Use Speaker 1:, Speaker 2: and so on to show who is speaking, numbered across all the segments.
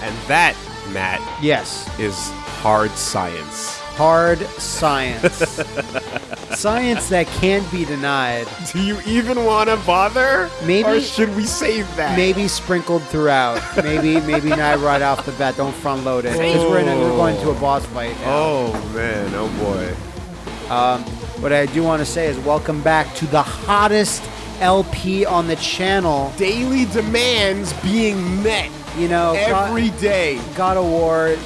Speaker 1: And that, Matt,
Speaker 2: Yes.
Speaker 1: is hard science.
Speaker 2: Hard science. science that can't be denied.
Speaker 1: Do you even want to bother?
Speaker 2: Maybe-
Speaker 1: Or should we save that?
Speaker 2: Maybe sprinkled throughout. Maybe maybe not right off the bat. Don't front load it because we're, we're oh. going to a boss fight. Now.
Speaker 1: Oh, man. Oh, boy.
Speaker 2: Um, what I do want to say is welcome back to the hottest LP on the channel.
Speaker 1: Daily demands being met
Speaker 2: You know,
Speaker 1: every
Speaker 2: God,
Speaker 1: day.
Speaker 2: God of War,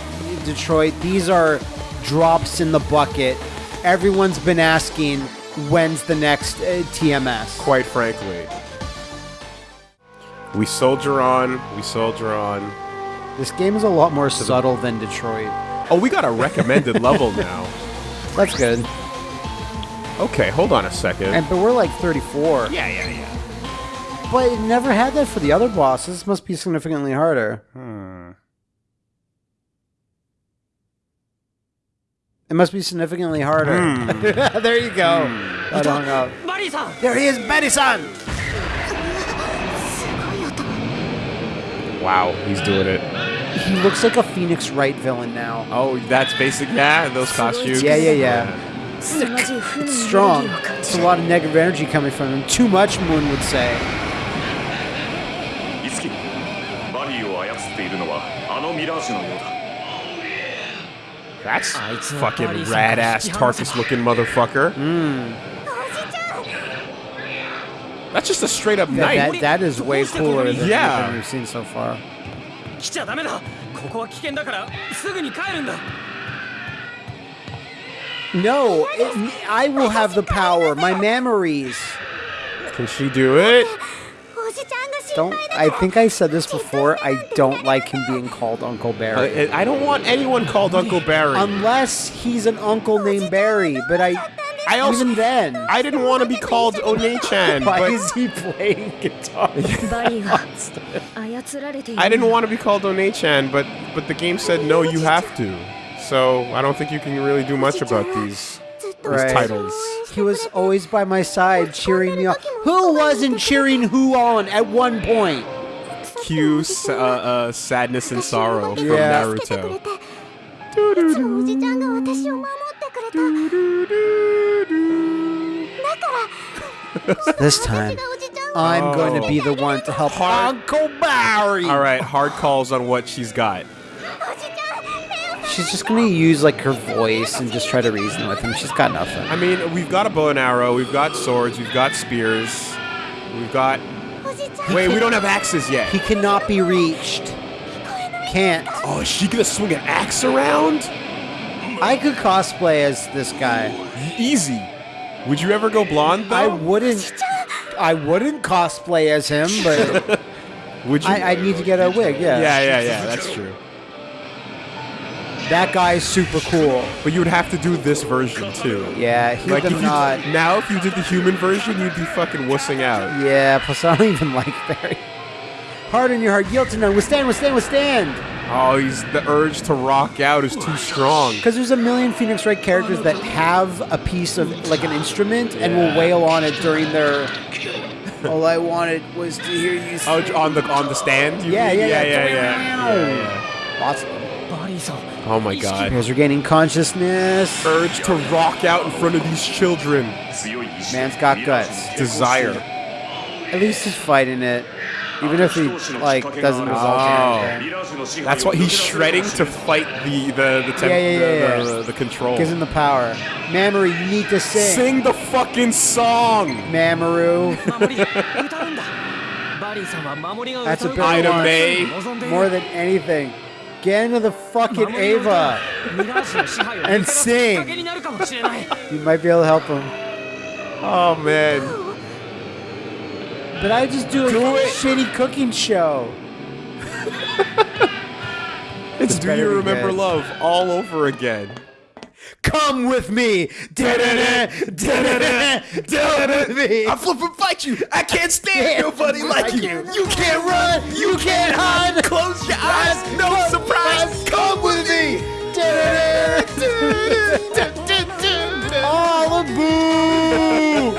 Speaker 2: Detroit. These are drops in the bucket. Everyone's been asking when's the next uh, TMS.
Speaker 1: Quite frankly. We soldier on. We soldier on.
Speaker 2: This game is a lot more subtle than Detroit.
Speaker 1: Oh, we got a recommended level now.
Speaker 2: That's good.
Speaker 1: Okay, hold on a second.
Speaker 2: And but we're like 34.
Speaker 1: yeah, yeah, yeah.
Speaker 2: But it never had that for the other bosses. This must be significantly harder. It must be significantly harder. there you go. I hung up. There he is, Betty-san!
Speaker 1: Wow, he's doing it.
Speaker 2: He looks like a Phoenix Wright villain now.
Speaker 1: Oh, that's basic. Yeah, those costumes.
Speaker 2: Yeah, yeah, yeah. It's strong. It's a lot of negative energy coming from him. Too much, Moon would say.
Speaker 3: イツキバディを操っているのはあのミラージュのようだ
Speaker 1: That's fucking rad ass Tarkus looking motherfucker. Mm. That's just a straight up knife.
Speaker 2: That, that is way cooler than
Speaker 1: yeah.
Speaker 2: anything we've seen so far. No, it, I will have the power. My memories.
Speaker 1: Can she do it?
Speaker 2: don't. I think I said this before. I don't like him being called Uncle Barry.
Speaker 1: Uh, I, I don't want anyone called Uncle Barry.
Speaker 2: Unless he's an uncle named Barry, but I.
Speaker 1: I also,
Speaker 2: even then,
Speaker 1: I didn't want to be called Onei-chan.
Speaker 2: Why
Speaker 1: but
Speaker 2: is he playing guitar?
Speaker 1: I didn't want to be called Onei-chan, but but the game said no, you have to. So I don't think you can really do much about these
Speaker 2: right.
Speaker 1: titles.
Speaker 2: He was always by my side, cheering me on. Who wasn't cheering who on at one point?
Speaker 1: Cue uh, uh, sadness and sorrow from. Naruto.
Speaker 2: this time, I'm oh. going to be the one to help hard, Uncle Barry.
Speaker 1: All right, hard calls on what she's got.
Speaker 2: She's just gonna use like her voice and just try to reason with him. She's got nothing.
Speaker 1: I mean, we've got a bow and arrow, we've got swords, we've got spears, we've got. Wait, we don't have axes yet.
Speaker 2: He cannot be reached. Can't.
Speaker 1: Oh, is she gonna swing an axe around?
Speaker 2: I could cosplay as this guy.
Speaker 1: Easy. Would you ever go blonde though?
Speaker 2: I wouldn't. I wouldn't cosplay as him, but.
Speaker 1: Would you?
Speaker 2: I, would need to get a wig. Yeah.
Speaker 1: Yeah, yeah, yeah. That's true.
Speaker 2: That guy is super cool.
Speaker 1: But you would have to do this version too.
Speaker 2: Yeah, he
Speaker 1: Like if you
Speaker 2: not.
Speaker 1: now, if you did the human version, you'd be fucking wussing out.
Speaker 2: Yeah, plus I don't even like Barry. Hard in your heart, yield to none. Withstand, withstand, withstand.
Speaker 1: Oh, he's the urge to rock out is too strong.
Speaker 2: Because there's a million Phoenix Wright characters that have a piece of like an instrument and will wail on it during their. All I wanted was to hear you.
Speaker 1: Oh, on the on the stand.
Speaker 2: Yeah,
Speaker 1: mean?
Speaker 2: yeah, yeah.
Speaker 1: yeah, yeah, yeah, yeah.
Speaker 2: Lots of them.
Speaker 4: バ
Speaker 1: Oh my god.
Speaker 2: He's regaining are gaining consciousness.
Speaker 1: Urge to rock out in front of these children.
Speaker 2: Man's got guts.
Speaker 1: Desire.
Speaker 2: At least he's fighting it. Even if he like doesn't result
Speaker 3: oh.
Speaker 1: That's why he's shredding to fight the the the, temp,
Speaker 2: yeah, yeah, yeah,
Speaker 1: the,
Speaker 2: the,
Speaker 1: the, the, control.
Speaker 2: Gives him the power. Mamori, you need to sing.
Speaker 1: Sing the fucking song.
Speaker 4: Mamori.
Speaker 2: That's a
Speaker 4: bit of May.
Speaker 2: More than anything. Get into the fucking Ava and sing. you might be able to help him.
Speaker 1: Oh man.
Speaker 2: But I just do a
Speaker 1: do
Speaker 2: shitty cooking show.
Speaker 1: it's Do You Remember Love all over again.
Speaker 2: Come with me. Come with me.
Speaker 1: I flip and fight you. I can't stand nobody like you.
Speaker 2: You can't run. You can't hide.
Speaker 1: Close your eyes. No surprise. Come with me.
Speaker 2: The boo!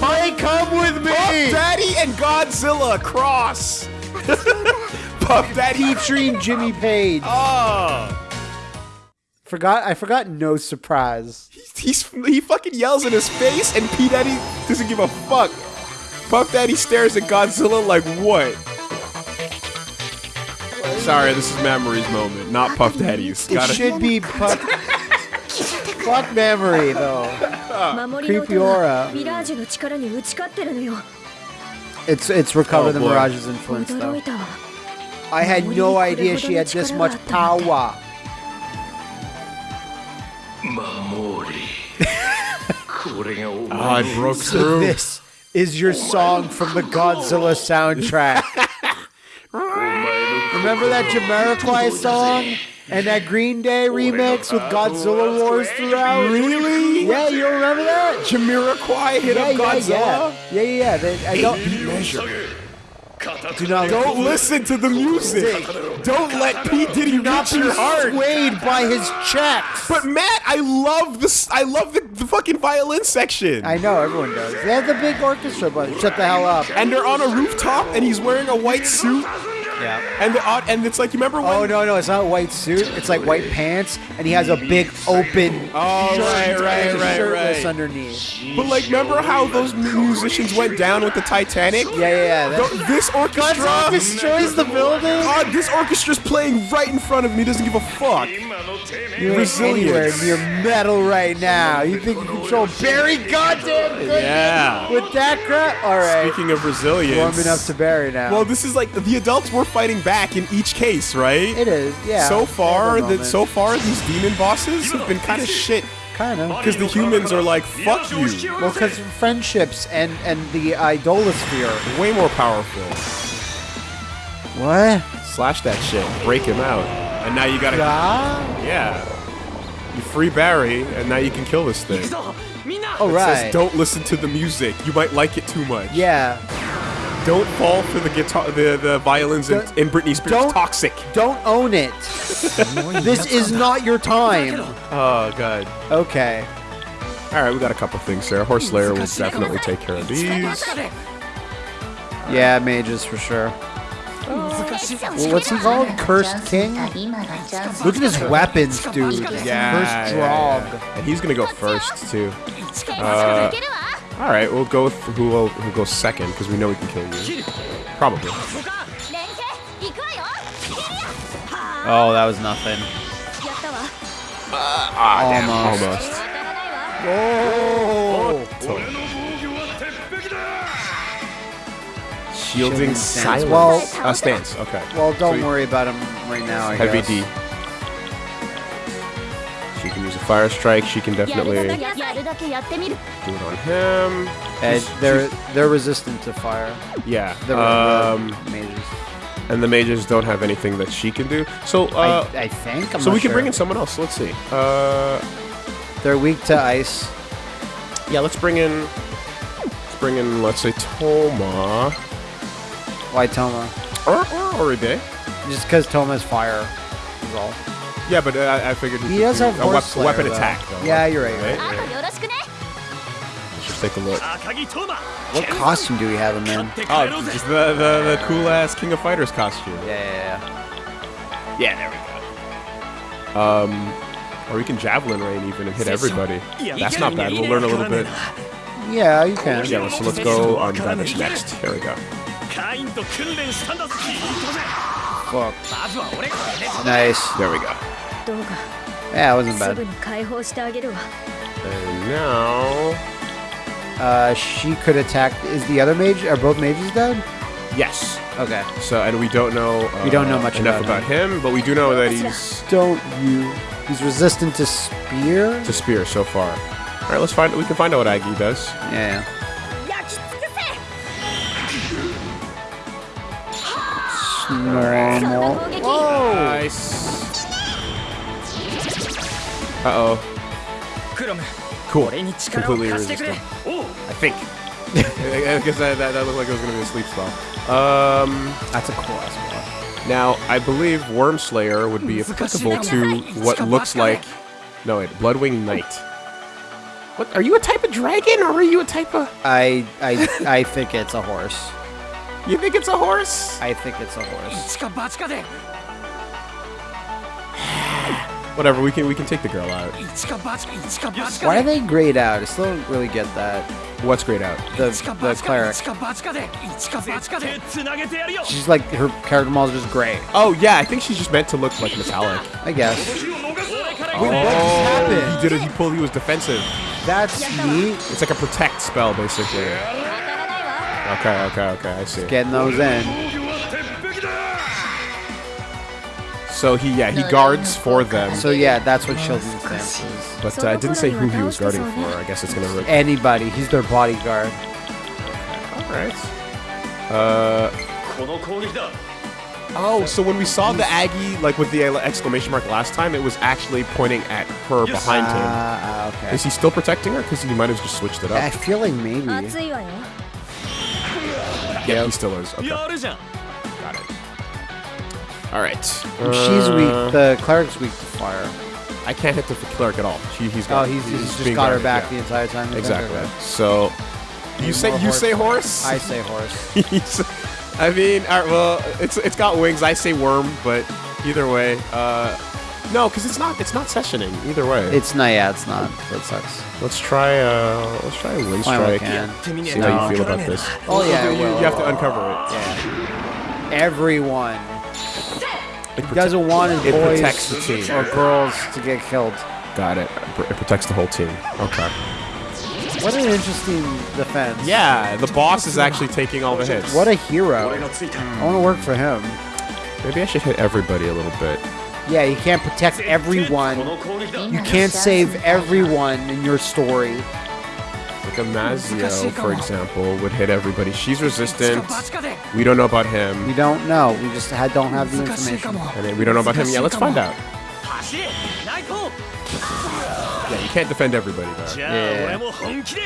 Speaker 2: Mike, come with me.
Speaker 1: Puff Daddy and Godzilla cross. Puff Daddy.
Speaker 2: Featuring Jimmy Page.
Speaker 1: Oh.
Speaker 2: Forgot I forgot no surprise.
Speaker 1: He, he fucking yells in his face, and P Daddy doesn't give a fuck. Puff Daddy stares at Godzilla like what? Sorry, this is Memory's moment, not Puff Daddy's.
Speaker 2: It
Speaker 1: Gotta
Speaker 2: should be Puff. fuck Memory though. Creepy aura. It's it's recover
Speaker 1: oh,
Speaker 2: the. Mirage's influence though. I had no idea she had this much power
Speaker 1: oh, I broke through.
Speaker 2: This is your song from the Godzilla soundtrack. Remember that Jamiroquai song? And that Green Day remix with Godzilla Wars throughout?
Speaker 1: Really?
Speaker 2: Yeah, you remember that?
Speaker 1: Jamiroquai hit
Speaker 2: yeah,
Speaker 1: up Godzilla?
Speaker 2: Yeah, yeah, yeah. yeah. They, I don't, do not
Speaker 1: Don't listen to the music. Don't let P Diddy
Speaker 2: not
Speaker 1: reach
Speaker 2: be
Speaker 1: your heart.
Speaker 2: swayed by his checks.
Speaker 1: But Matt, I love this. I love the, the fucking violin section.
Speaker 2: I know everyone does. They have the big orchestra, but shut the hell up.
Speaker 1: and they're on a rooftop, and he's wearing a white suit.
Speaker 2: Yeah.
Speaker 1: And the odd, and it's like you remember when?
Speaker 2: Oh no, no, it's not a white suit. It's like white pants, and he has a big open.
Speaker 1: Oh
Speaker 2: shirt
Speaker 1: right, right, right,
Speaker 2: shirtless
Speaker 1: right.
Speaker 2: underneath.
Speaker 1: But like, remember how those musicians went down with the Titanic?
Speaker 2: Yeah, yeah, yeah.
Speaker 1: This orchestra
Speaker 2: God destroys the building.
Speaker 1: God, this orchestra's playing right in front of me. Doesn't give a fuck.
Speaker 2: You're Resilience. anywhere near metal right now. You think you control Barry? Goddamn. Goodness.
Speaker 1: Yeah.
Speaker 2: With that crap. All right.
Speaker 1: Speaking of resilience,
Speaker 2: warming up to Barry now.
Speaker 1: Well, this is like the adults were more fighting back in each case, right?
Speaker 2: It is, yeah.
Speaker 1: So far, that so far these demon bosses have been kind of shit.
Speaker 2: Kind of.
Speaker 1: Because the humans are like, fuck you.
Speaker 2: Well, because friendships and, and the idolosphere.
Speaker 1: Way more powerful.
Speaker 2: What?
Speaker 1: Slash that shit. Break him out. And now you gotta...
Speaker 2: Yeah?
Speaker 1: Yeah. You free Barry, and now you can kill this thing.
Speaker 2: All right.
Speaker 1: It says, don't listen to the music. You might like it too much.
Speaker 2: Yeah.
Speaker 1: Don't fall for the guitar, the the violins in, in Britney Spears.
Speaker 2: Don't,
Speaker 1: Toxic.
Speaker 2: Don't own it. this is not your time.
Speaker 1: Oh god.
Speaker 2: Okay.
Speaker 1: All right, we got a couple things there. Horse Lair will definitely take care of these.
Speaker 2: Yeah, mages for sure. Well, what's he called? Cursed King? Look at his weapons, dude.
Speaker 1: Yeah.
Speaker 2: Cursed
Speaker 1: Draug.
Speaker 2: Yeah,
Speaker 1: yeah. And he's gonna go first, too.
Speaker 5: Uh,
Speaker 1: all right, we'll go with who will who goes second because we know we can kill you. Probably.
Speaker 2: Oh, that was nothing.
Speaker 5: Uh,
Speaker 2: almost.
Speaker 1: almost.
Speaker 2: Oh.
Speaker 1: Shielding silence.
Speaker 2: Well,
Speaker 1: uh, stance. Okay.
Speaker 2: Well, don't
Speaker 1: so
Speaker 2: worry about him right now. I
Speaker 1: heavy
Speaker 2: guess.
Speaker 1: D. Fire Strike, she can definitely do it on him.
Speaker 2: And they're they're resistant to fire.
Speaker 1: Yeah.
Speaker 2: The,
Speaker 1: um,
Speaker 2: the mages.
Speaker 1: And the mages don't have anything that she can do. So uh,
Speaker 2: I, I think. I'm
Speaker 1: so we
Speaker 2: sure.
Speaker 1: can bring in someone else. Let's see. Uh,
Speaker 2: they're weak to ice.
Speaker 1: Yeah, let's bring in. Let's bring in. Let's say Toma.
Speaker 2: Why Toma?
Speaker 1: Or or Oribe.
Speaker 2: Just because Toma's fire is all.
Speaker 1: Yeah, but uh, I figured
Speaker 2: he does
Speaker 1: a weapon
Speaker 2: though.
Speaker 1: attack. Though.
Speaker 2: Yeah, you're right.
Speaker 1: Right. Let's just take a look.
Speaker 2: What costume do we have him in?
Speaker 1: Oh, just the, the, the cool ass King of Fighters costume.
Speaker 2: Yeah, yeah,
Speaker 1: yeah. Yeah, there we go. Um, or we can javelin rain even and hit everybody. That's not bad. We'll learn a little bit.
Speaker 2: Yeah, you can.
Speaker 1: Yeah, so let's go on Vanish next. Here we go.
Speaker 2: Fuck. Nice.
Speaker 1: There we go.
Speaker 2: Yeah, it wasn't bad.
Speaker 1: And now...
Speaker 2: Uh, she could attack... Is the other mage... Are both mages dead?
Speaker 1: Yes.
Speaker 2: Okay.
Speaker 1: So, and we don't know... Uh,
Speaker 2: we don't know uh, much
Speaker 1: enough
Speaker 2: about,
Speaker 1: about him. him. but we do know that he's...
Speaker 2: Don't you... He's resistant to spear?
Speaker 1: To spear so far. All right, let's find... We can find out what Agi does.
Speaker 2: Yeah. Normal.
Speaker 5: Whoa!
Speaker 1: Nice. Uh oh. Cool. Completely resistant. I think. I guess that, that, that, looked like it was going to be a sleep spell. Um,
Speaker 2: That's a cool.
Speaker 1: Now, I believe Worm Slayer would be applicable to what looks like... No, wait. Bloodwing Knight. What? Are you a type of dragon, or are you a type of...
Speaker 2: I, I, I think it's a horse.
Speaker 1: You think it's a horse?
Speaker 2: I think it's a horse.
Speaker 1: Whatever, we can we can take the girl out.
Speaker 2: Why are they grayed out? I still don't really get that.
Speaker 1: What's grayed out?
Speaker 2: The, the cleric. She's like, her character model is just gray.
Speaker 1: Oh, yeah, I think she's just meant to look like metallic.
Speaker 2: I guess.
Speaker 1: Oh,
Speaker 4: what
Speaker 2: happened?
Speaker 1: He did it, he pulled, he was defensive.
Speaker 2: That's neat.
Speaker 1: It's like a protect spell, basically. Okay, okay, okay, I see.
Speaker 2: Just getting those in.
Speaker 1: So he, yeah, he guards for them.
Speaker 2: So yeah, that's what Sheldon says.
Speaker 1: But uh, didn't say who he was guarding for. I guess it's gonna. Re-
Speaker 2: Anybody. He's their bodyguard.
Speaker 1: All right. Uh. Oh, so when we saw the Agi, like with the exclamation mark last time, it was actually pointing at her behind him.
Speaker 2: Uh, okay.
Speaker 1: Is he still protecting her? Because he might have just switched it
Speaker 2: I feel like maybe.
Speaker 1: Yeah, he still is. Okay. All right.
Speaker 2: She's
Speaker 1: Uh,
Speaker 2: weak. The cleric's weak to fire.
Speaker 1: I can't hit the cleric at all. She, he's
Speaker 2: Oh,
Speaker 1: got.
Speaker 2: he's, he's just
Speaker 1: being
Speaker 2: got her back
Speaker 1: yeah.
Speaker 2: the entire time.
Speaker 1: Exactly.
Speaker 2: okay.
Speaker 1: So, you say you
Speaker 2: horse.
Speaker 1: say horse?
Speaker 2: I say horse.
Speaker 1: I mean, all right, well, it's it's got wings. I say worm, but either way, uh, no, because it's not it's not sessioning either way.
Speaker 2: It's not. Yeah, it's not. That sucks.
Speaker 1: let's try uh let's try a wind strike.
Speaker 2: can.
Speaker 1: See how you feel about this.
Speaker 2: Oh yeah,
Speaker 1: you, you have to uncover it.
Speaker 2: Yeah. Everyone
Speaker 1: it you
Speaker 2: guys are wanted
Speaker 1: it
Speaker 2: boys
Speaker 1: protects the team.
Speaker 2: or girls to get killed.
Speaker 1: Got it. It protects the whole team. Okay.
Speaker 2: What an interesting defense.
Speaker 1: Yeah, the boss is actually taking all the hits.
Speaker 2: What a hero. I want to work for him.
Speaker 1: Maybe I should hit everybody a little bit.
Speaker 2: Yeah, you can't protect everyone. You can't save everyone in your story
Speaker 1: a Mazio, for example, would hit everybody. She's resistant. We don't know about him.
Speaker 2: We don't know. We just don't have the information.
Speaker 1: And we don't know about him. Yeah, let's find out. Yeah, you can't defend everybody,
Speaker 4: though.
Speaker 2: Yeah.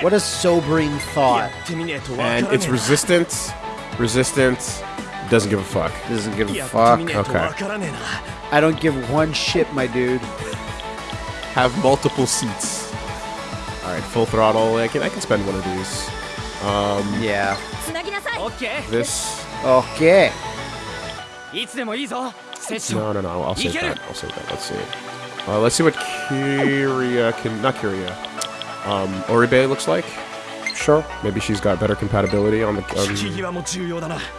Speaker 2: What a sobering thought.
Speaker 1: And it's resistance. Resistance. Doesn't give a fuck.
Speaker 2: Doesn't give a fuck.
Speaker 1: Okay.
Speaker 2: I don't give one shit, my dude.
Speaker 1: Have multiple seats. All right, full throttle. I can I can spend one of these. Um,
Speaker 2: yeah.
Speaker 1: This.
Speaker 2: Okay.
Speaker 1: No, no, no. I'll save that. I'll save that. Let's see. Uh, let's see what Kiria can. Not Kiria. Um, Oribe looks like.
Speaker 2: Sure.
Speaker 1: Maybe she's got better compatibility on the um,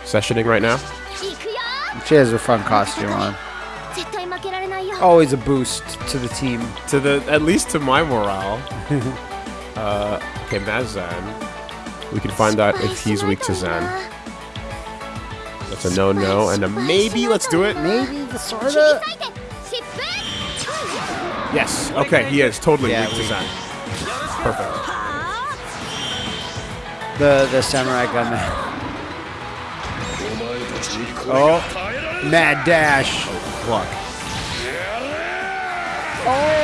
Speaker 1: sessioning right now.
Speaker 2: She has a fun costume on. Always a boost to the team.
Speaker 1: To the at least to my morale. Uh, okay that's zen Zan, we can find out if he's weak to Zan. That's a no-no, and a maybe, let's do it,
Speaker 2: maybe the sorta?
Speaker 1: Yes, okay, he is totally
Speaker 2: yeah,
Speaker 1: weak to Zan. Perfect.
Speaker 2: The, the samurai gunman. Oh, mad dash.
Speaker 1: Look. Oh!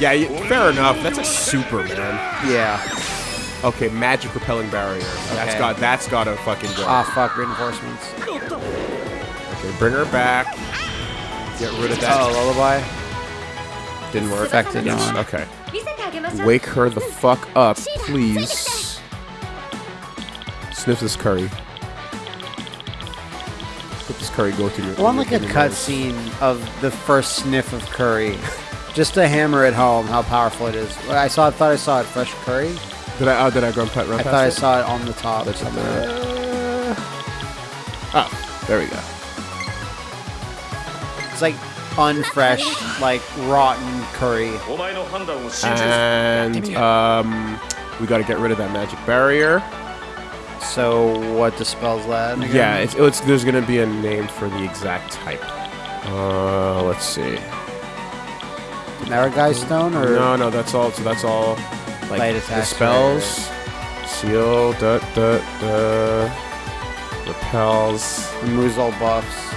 Speaker 1: Yeah, fair enough. That's a super, man.
Speaker 2: Yeah.
Speaker 1: Okay, magic repelling barrier.
Speaker 2: Okay.
Speaker 1: That's got that's got a fucking go.
Speaker 2: Ah, fuck reinforcements.
Speaker 1: Okay, bring her back. Get rid of that.
Speaker 2: Oh, lullaby.
Speaker 1: Didn't work.
Speaker 2: Affected.
Speaker 1: Yes. Okay. Wake her the fuck up, please. Sniff this curry. Let this curry go through your.
Speaker 2: I want like a cutscene of the first sniff of curry just to hammer it home how powerful it is. I saw, I thought I saw it fresh curry.
Speaker 1: Did I? Oh, did I go and put, run
Speaker 2: I thought I saw it on the top.
Speaker 1: Uh, oh, there we go.
Speaker 2: It's like unfresh, like rotten curry.
Speaker 1: And um, we got to get rid of that magic barrier.
Speaker 2: So what dispels that? Again?
Speaker 1: Yeah, it's, it's, there's going to be a name for the exact type. Uh, let's see.
Speaker 2: Naragai stone or
Speaker 1: No, no, that's all. So that's all. Like
Speaker 2: Light
Speaker 1: the
Speaker 2: attacks
Speaker 1: spells, seal, da da da, repels.
Speaker 2: removes all buffs.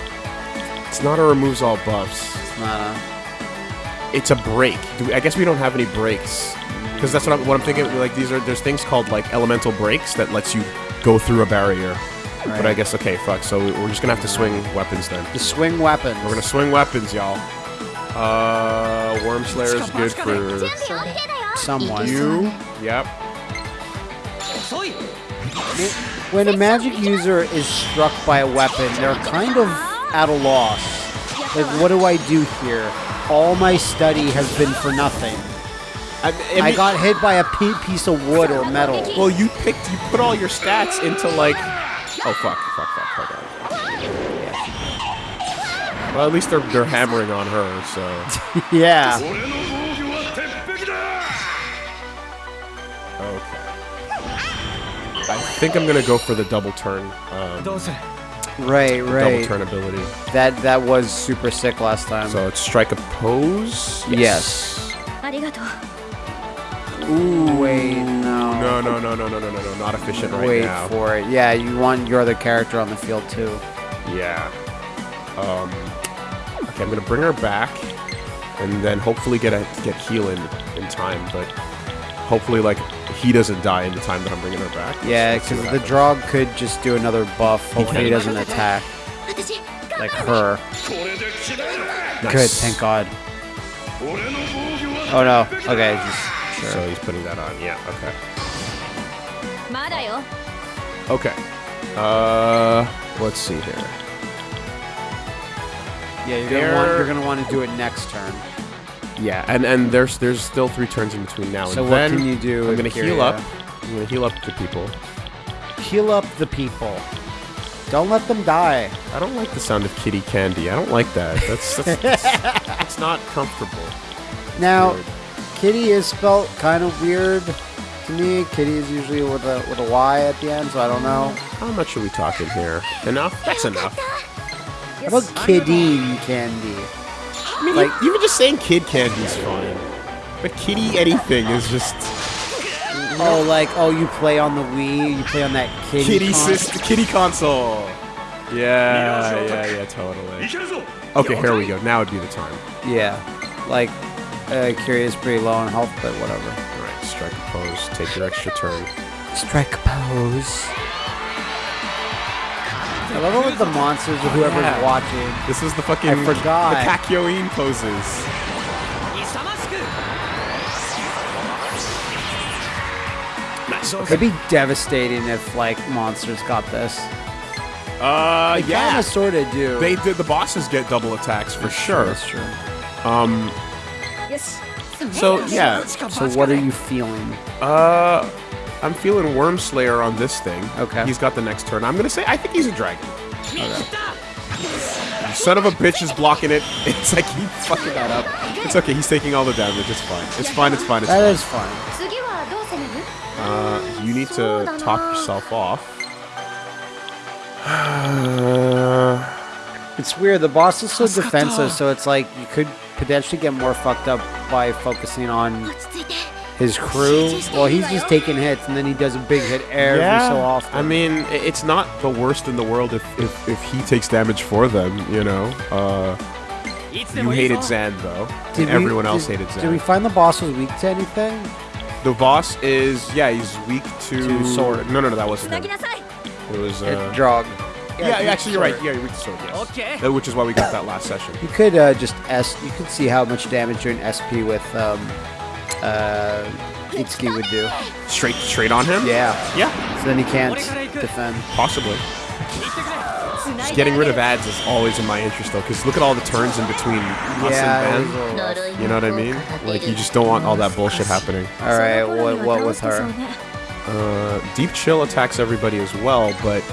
Speaker 1: It's not a removes all buffs.
Speaker 2: It's not a.
Speaker 1: It's a break. Do we, I guess we don't have any breaks because that's what I'm, what I'm thinking. Like these are there's things called like elemental breaks that lets you go through a barrier. But I
Speaker 2: Right.
Speaker 1: guess okay, fuck. So we're just gonna have to swing weapons then.
Speaker 2: The swing weapons.
Speaker 1: We're gonna swing weapons, y'all. Uh, Wormslayer Worm Slayer is good for
Speaker 2: someone.
Speaker 1: You. Yep.
Speaker 2: When a magic user is struck by a weapon, they're kind of at a loss. Like, what do I do here? All my study has been for nothing.
Speaker 1: I, mean,
Speaker 2: I got hit by a piece of wood or metal.
Speaker 1: Well, you picked, you put all your stats into like, oh fuck, fuck, fuck. Well, at least they're they're hammering on her, so.
Speaker 2: yeah.
Speaker 1: Okay. I think I'm gonna go for the double turn. Um,
Speaker 4: right,
Speaker 2: right.
Speaker 1: Double turn ability.
Speaker 2: That that was super sick last time.
Speaker 1: So it's strike a pose.
Speaker 2: Yes.
Speaker 5: yes.
Speaker 2: Ooh, wait, no.
Speaker 1: No, no, no, no, no, no, no, not efficient right
Speaker 2: wait
Speaker 1: now.
Speaker 2: Wait for it. Yeah, you want your other character on the field too.
Speaker 1: Yeah. Um. Okay, I'm gonna bring her back, and then hopefully get a, get heal in, in time, but hopefully, like, he doesn't die in the time that I'm bringing her back.
Speaker 2: Yeah, because the Draug could just do another buff. Hopefully he,
Speaker 1: he
Speaker 2: doesn't attack. Like her.
Speaker 3: Nice.
Speaker 2: Good, thank god. Oh no, okay. Just, sure.
Speaker 1: So he's putting that on, yeah, okay. Okay. Uh, let's see here.
Speaker 2: Yeah, you're gonna want you're gonna want to do it next turn.
Speaker 1: Yeah, and and there's there's still three turns in between now
Speaker 2: So
Speaker 1: and
Speaker 2: what
Speaker 1: then.
Speaker 2: can you do?
Speaker 1: I'm gonna
Speaker 2: with
Speaker 1: heal up. Uh, I'm gonna heal up the people.
Speaker 2: Heal up the people. Don't let them die.
Speaker 1: I don't like the sound of kitty candy. I don't like that. That's that's, that's, that's not comfortable.
Speaker 2: Now,
Speaker 1: Weird.
Speaker 2: Kitty is spelt kind of weird to me. Kitty is usually with a with a Y at the end, so I don't know.
Speaker 1: How much are we talking here? Enough? That's enough.
Speaker 2: How about kiddie candy?
Speaker 1: I mean,
Speaker 2: like,
Speaker 1: even just saying kid candy is fine. But kitty anything is just...
Speaker 2: Oh, like, oh, you play on the Wii, you play on that kitty
Speaker 1: Kitty, console. kitty console. Yeah, yeah, yeah, totally. Okay, here we go. Now would be the time.
Speaker 2: Yeah. Like, uh, Curious pretty low on health, but whatever.
Speaker 1: Alright, strike a pose. Take your extra turn.
Speaker 2: Strike a pose. I love all with the monsters or whoever's
Speaker 1: yeah.
Speaker 2: watching.
Speaker 1: This is the fucking
Speaker 2: I forgot.
Speaker 1: the Kakyoin poses.
Speaker 2: It'd be devastating if like monsters got this.
Speaker 1: Uh,
Speaker 2: they
Speaker 1: yeah,
Speaker 2: kind of sort of do.
Speaker 1: They did. The bosses get double attacks for sure.
Speaker 2: That's true.
Speaker 1: Um.
Speaker 5: Yes.
Speaker 1: So yeah.
Speaker 2: So what are you feeling?
Speaker 1: Uh, I'm feeling Worm Slayer on this thing.
Speaker 2: Okay.
Speaker 1: He's got the next turn. I'm gonna say I think he's a dragon. Okay. Son of a bitch is blocking it. It's like he fucking that up. It's okay. He's taking all the damage. It's fine. It's fine. It's fine. It's fine.
Speaker 5: That is fine.
Speaker 1: Uh, you need to top yourself off.
Speaker 2: it's weird. The boss is so defensive, so it's like you could potentially get more fucked up by focusing on his crew. Well, he's just taking hits, and then he does a big hit every yeah. so often.
Speaker 1: I mean, it's not the worst in the world if, if, if he takes damage for them, you know? Uh, you hated Zan, though.
Speaker 2: Did
Speaker 1: and
Speaker 2: we,
Speaker 1: everyone else
Speaker 2: did,
Speaker 1: hated Zan.
Speaker 2: Did we find the boss was weak to anything?
Speaker 1: The boss is, yeah, he's weak to...
Speaker 2: to sword.
Speaker 1: No, no, no, that wasn't him. It was... Uh,
Speaker 2: Draug.
Speaker 1: Yeah,
Speaker 2: yeah,
Speaker 1: actually, you're
Speaker 2: sword.
Speaker 1: right. Yeah, weak to sword, yes.
Speaker 4: Okay.
Speaker 1: Uh, which is why we got that last session.
Speaker 2: You could uh, just S... You could see how much damage you're in SP with... Um, uh, Itsuki would do.
Speaker 1: Straight straight on him?
Speaker 2: Yeah.
Speaker 1: Yeah.
Speaker 2: So then he can't defend.
Speaker 1: Possibly. Just getting rid of ads is always in my interest, though, because look at all the turns in between us
Speaker 2: yeah,
Speaker 1: and Ben. You know what I mean? Like, you just don't want all that bullshit happening.
Speaker 2: All right, what, what with her?
Speaker 1: Uh, deep chill attacks everybody as well, but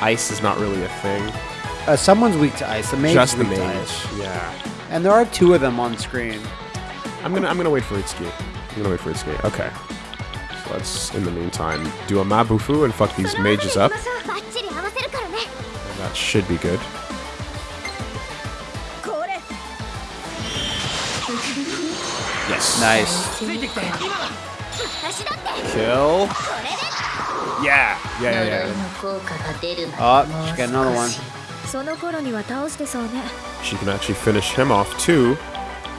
Speaker 1: ice is not really a thing.
Speaker 2: Uh, someone's weak to ice. The mage
Speaker 1: Just the mage. Yeah.
Speaker 2: And there are two of them on screen.
Speaker 1: I'm gonna I'm gonna wait for Itsuki. I'm gonna wait for Itsuki. Okay. So let's, in the meantime, do a Mabufu and fuck these mages up. That should be good. Yes.
Speaker 2: Nice.
Speaker 1: Kill. Yeah. Yeah, yeah, yeah.
Speaker 2: Oh, she got another one.
Speaker 1: She can actually finish him off too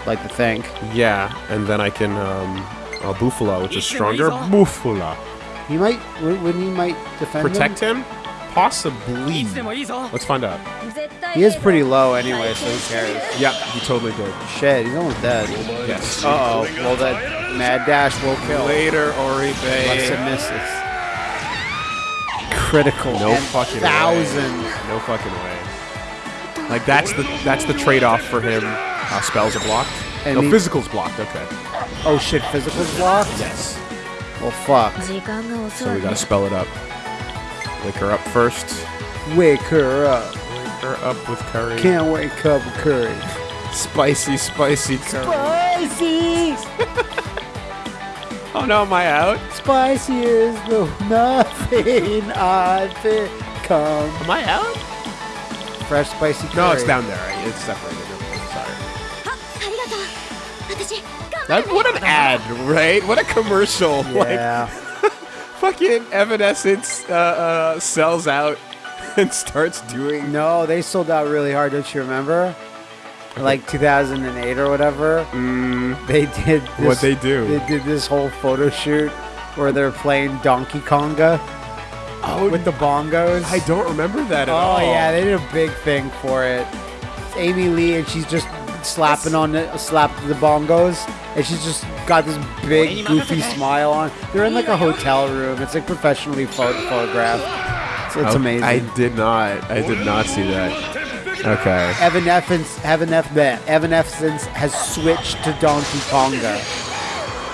Speaker 2: like to think.
Speaker 1: Yeah, and then I can um, uh, Bufula, which is stronger. Bufula.
Speaker 2: You might, when you might defend
Speaker 1: Protect
Speaker 2: him?
Speaker 1: him? Possibly. Let's find out.
Speaker 2: He is pretty low anyway, so who cares?
Speaker 1: Yeah, he totally did.
Speaker 2: Shit, he's almost dead.
Speaker 1: Yes.
Speaker 2: Uh oh Well, that mad dash will kill.
Speaker 1: Later, Oribe.
Speaker 2: Unless it misses. Critical.
Speaker 1: No fucking
Speaker 2: thousand.
Speaker 1: way. No fucking way. Like, that's the, that's the trade-off for him. Uh, spells are blocked.
Speaker 2: And
Speaker 1: no,
Speaker 2: he-
Speaker 1: physical's blocked. Okay.
Speaker 2: Oh shit, physical's blocked?
Speaker 1: Yes.
Speaker 2: Well, fuck.
Speaker 1: So we gotta spell it up. Wake her up first.
Speaker 2: Wake her up.
Speaker 1: Wake her up with curry.
Speaker 2: Can't wake up with curry.
Speaker 1: Spicy, spicy curry.
Speaker 2: Spicy!
Speaker 1: Oh no, am I out?
Speaker 2: Spicy is the nothing I've become.
Speaker 1: Am I out?
Speaker 2: Fresh spicy curry.
Speaker 1: No, it's down there. It's separated. That, what an ad, right? What a commercial. Like,
Speaker 2: Yeah.
Speaker 1: fucking Evanescence uh, uh, sells out and starts doing.
Speaker 2: no, they sold out really hard, don't you remember? Like 2008 or whatever.
Speaker 1: Mm,
Speaker 2: They did this,
Speaker 1: What'd they do?
Speaker 2: They did this whole photo shoot where they're playing Donkey Konga
Speaker 1: oh,
Speaker 2: with the bongos.
Speaker 1: I don't remember that at
Speaker 2: Oh
Speaker 1: all.
Speaker 2: Oh yeah, they did a big thing for it. It's Amy Lee and she's just slapping on the slap the bongos, and she's just got this big goofy smile on. They're in like a hotel room. It's like professionally photographed. It's, it's
Speaker 1: oh,
Speaker 2: amazing.
Speaker 1: I did not. I did not see that. Okay.
Speaker 2: Evan Effens, Evan F. Evan Effens has switched to Donkey Konga.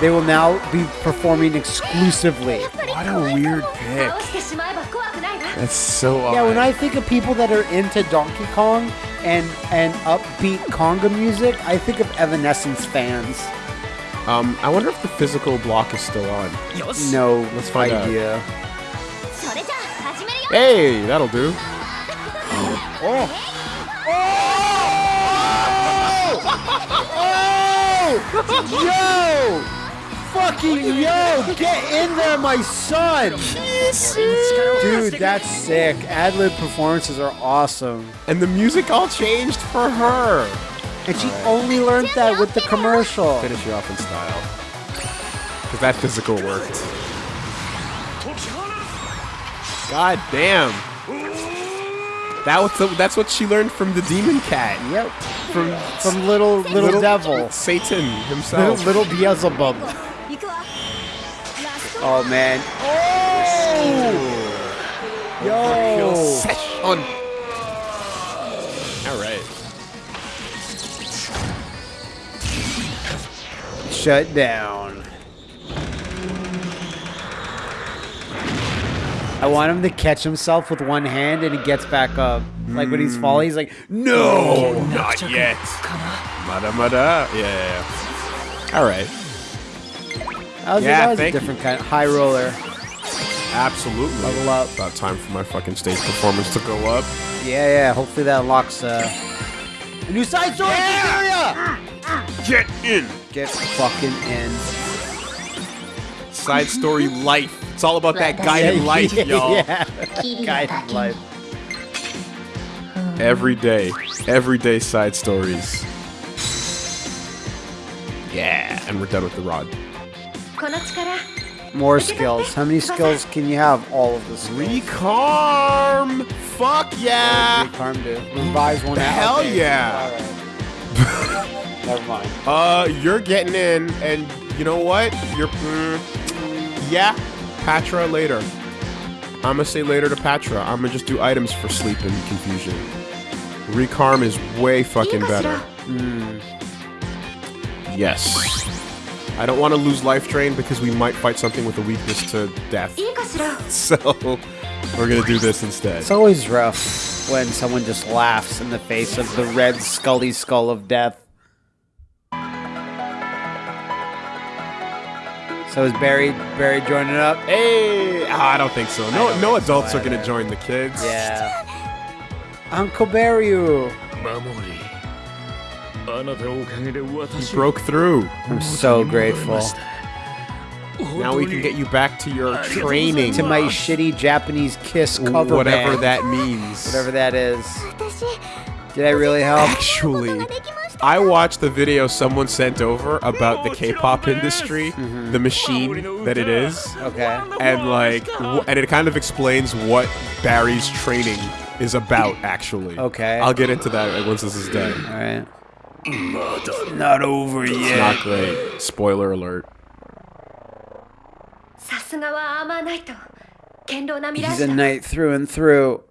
Speaker 2: They will now be performing exclusively.
Speaker 1: What a weird pick. That's so odd.
Speaker 2: Yeah, when I think of people that are into Donkey Kong, and and upbeat conga music, I think of Evanescence fans.
Speaker 1: Um, I wonder if the physical block is still on.
Speaker 4: Yes.
Speaker 2: No,
Speaker 1: let's find
Speaker 2: idea.
Speaker 5: out.
Speaker 1: Hey, that'll do. Oh. Oh! oh!
Speaker 2: Yo! Fucking yo! Get in there, my son! Dude, that's sick. Ad-lib performances are awesome.
Speaker 1: And the music all changed for her.
Speaker 2: And she only learned that with the commercial.
Speaker 1: Finish you off in style. Because that physical worked. God damn. That was the, that's what she learned from the demon cat.
Speaker 2: Yep. From from little little, devil.
Speaker 1: Satan
Speaker 2: Little,
Speaker 1: himself.
Speaker 2: little Beelzebub. Oh man. Oh! Yo!
Speaker 1: Overkill. All right.
Speaker 2: Shut down. I want him to catch himself with one hand and he gets back up. Like when he's falling, he's like,
Speaker 1: no, not yet. Mada mada. Yeah. All right.
Speaker 2: Was,
Speaker 1: yeah,
Speaker 2: that was a
Speaker 1: different you.
Speaker 2: kind of high roller.
Speaker 1: Absolutely.
Speaker 2: Level up.
Speaker 1: About time for my fucking stage performance to go up.
Speaker 2: Yeah, yeah. Hopefully that unlocks uh, a new side story yeah! area.
Speaker 1: Get in.
Speaker 2: Get fucking in.
Speaker 1: Side story life. It's all about that guy in life, y'all.
Speaker 2: yeah. Life.
Speaker 1: Every day. Every day side stories. Yeah. And we're done with the rod.
Speaker 2: More skills. How many skills can you have? All of the skills.
Speaker 1: Recarm! Fuck yeah!
Speaker 2: Recarm do? Revise one out.
Speaker 1: Hell
Speaker 2: okay.
Speaker 1: yeah!
Speaker 2: Right. Never mind.
Speaker 1: Uh, you're getting in, and you know what? You're. Mm, yeah, Patra later. I'm gonna say later to Patra. I'm gonna just do items for sleep and confusion. Recarm is way fucking better. Mm. Yes. I don't want to lose Life Drain because we might fight something with a weakness to death. So, we're going to do this instead.
Speaker 2: It's always rough when someone just laughs in the face of the red scully skull of death. So is Barry Barry joining up?
Speaker 1: Hey, oh, I don't think so. No, no
Speaker 2: adults so
Speaker 1: are gonna join the kids.
Speaker 2: Yeah. Uncle Barry.
Speaker 4: Mamori. You
Speaker 1: broke through.
Speaker 2: I'm so grateful.
Speaker 1: Now we can get you back to your training.
Speaker 2: To my shitty Japanese kiss cover
Speaker 1: Whatever
Speaker 2: band.
Speaker 1: that means.
Speaker 2: Whatever that is. Did I really help?
Speaker 1: Actually, I watched the video someone sent over about the K-pop industry, mm -hmm. the machine that it is.
Speaker 2: Okay.
Speaker 1: And like, and it kind of explains what Barry's training is about. Actually.
Speaker 2: Okay.
Speaker 1: I'll get into that once this is done.
Speaker 2: All right. It's not over it's yet.
Speaker 1: Not great. Spoiler alert.
Speaker 2: He's a knight through and through.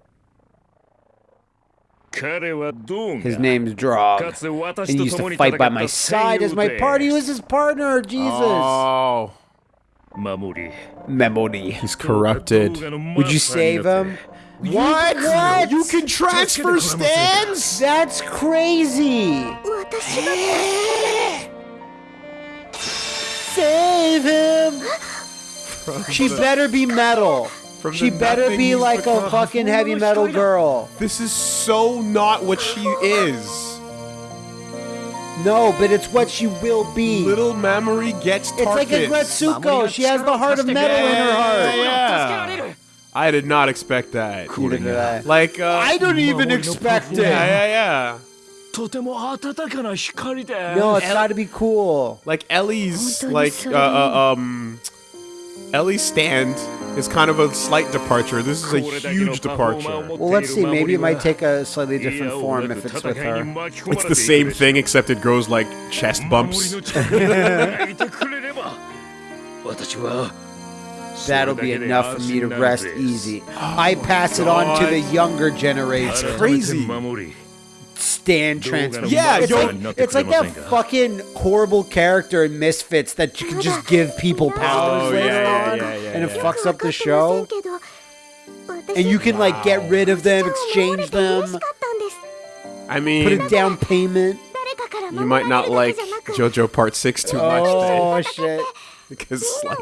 Speaker 2: His name's
Speaker 4: Draug.
Speaker 2: And he used to fight by my side as my party. Was his partner, Jesus.
Speaker 1: Oh.
Speaker 4: Memori.
Speaker 2: Memory.
Speaker 1: He's corrupted.
Speaker 2: Would you save him?
Speaker 1: What?
Speaker 2: What?
Speaker 1: You can transfer stands?
Speaker 2: That's crazy. Save him. She better be metal. She better be like a fucking heavy metal girl.
Speaker 1: This is so not what she is.
Speaker 2: No, but it's what she will be.
Speaker 1: Little memory gets
Speaker 2: It's like a
Speaker 1: targets.
Speaker 2: Gretsuko. She has the heart of metal in her heart.
Speaker 1: Yeah. I did not expect that.
Speaker 2: Neither did I.
Speaker 1: Like, uh,
Speaker 2: I don't even expect it.
Speaker 1: Yeah, yeah,
Speaker 4: yeah.
Speaker 2: No, it's got to be cool.
Speaker 1: Like Ellie's, like uh, uh, um, Ellie's stand is kind of a slight departure. This is a huge departure.
Speaker 2: Well, let's see. Maybe it might take a slightly different form if it's with her.
Speaker 1: It's the same thing except it grows like chest bumps.
Speaker 2: That'll be enough for me to rest easy. I pass it on to the younger generation.
Speaker 1: crazy.
Speaker 2: Stand transfer.
Speaker 1: Yeah,
Speaker 2: it's, like, it's like that fucking horrible character in Misfits that you can just give people oh, powers
Speaker 1: Oh,
Speaker 2: later
Speaker 1: yeah,
Speaker 2: on,
Speaker 1: yeah, yeah,
Speaker 2: and it
Speaker 1: yeah.
Speaker 2: fucks up the show. And you can like get rid of them, exchange them,
Speaker 1: I mean, put
Speaker 2: a down payment.
Speaker 1: you might not like JoJo Part 6 too much,
Speaker 2: Oh
Speaker 1: Dave,
Speaker 2: shit!
Speaker 1: because like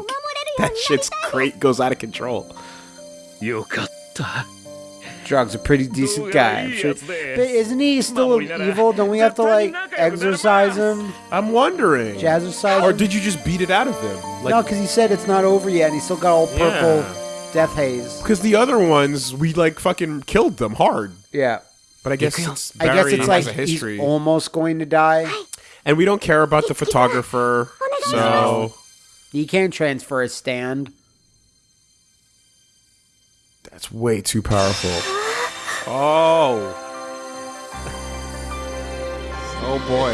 Speaker 1: that shit's great goes out of control.
Speaker 4: Yokatta.
Speaker 2: Draug's a pretty decent guy. I'm sure. But isn't he still evil? Don't we have to like exorcise him?
Speaker 1: I'm wondering.
Speaker 2: Jazzercise?
Speaker 1: Or did you just beat it out of him? Like, no,
Speaker 2: because he said it's not over yet, and he still got all purple
Speaker 1: yeah.
Speaker 2: death haze.
Speaker 1: Because the other ones, we like fucking killed them hard.
Speaker 2: Yeah.
Speaker 1: But I guess it's
Speaker 2: I guess it's like he's almost going to die.
Speaker 1: And we don't care about the photographer, so
Speaker 2: he can't transfer a stand.
Speaker 1: that's way too powerful. Oh. Oh boy.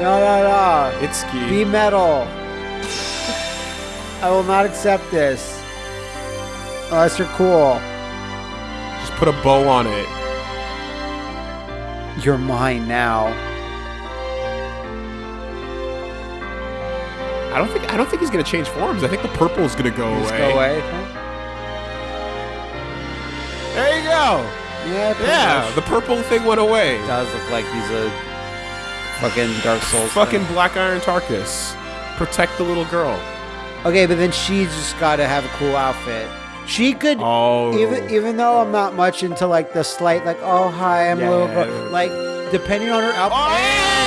Speaker 2: No, no, no.
Speaker 1: Itsuki.
Speaker 2: Be metal. I will not accept this. Oh, Unless you're cool.
Speaker 1: Just put a bow on it.
Speaker 2: You're mine now.
Speaker 1: I don't think I don't think he's gonna change forms. I think the purple is gonna go
Speaker 2: Just
Speaker 1: away.
Speaker 2: go away.
Speaker 1: There you go.
Speaker 2: Yeah,
Speaker 1: Yeah,
Speaker 2: much.
Speaker 1: the purple thing went away.
Speaker 2: does look like he's a fucking Dark Souls.
Speaker 1: Fucking
Speaker 2: thing.
Speaker 1: Black Iron Tarkus. Protect the little girl.
Speaker 2: Okay, but then she's just got to have a cool outfit. She could,
Speaker 1: Oh.
Speaker 2: even even though I'm not much into like the slight, like oh hi, I'm a little,
Speaker 1: Yeah.
Speaker 2: girl, like depending on her outfit.
Speaker 1: Oh,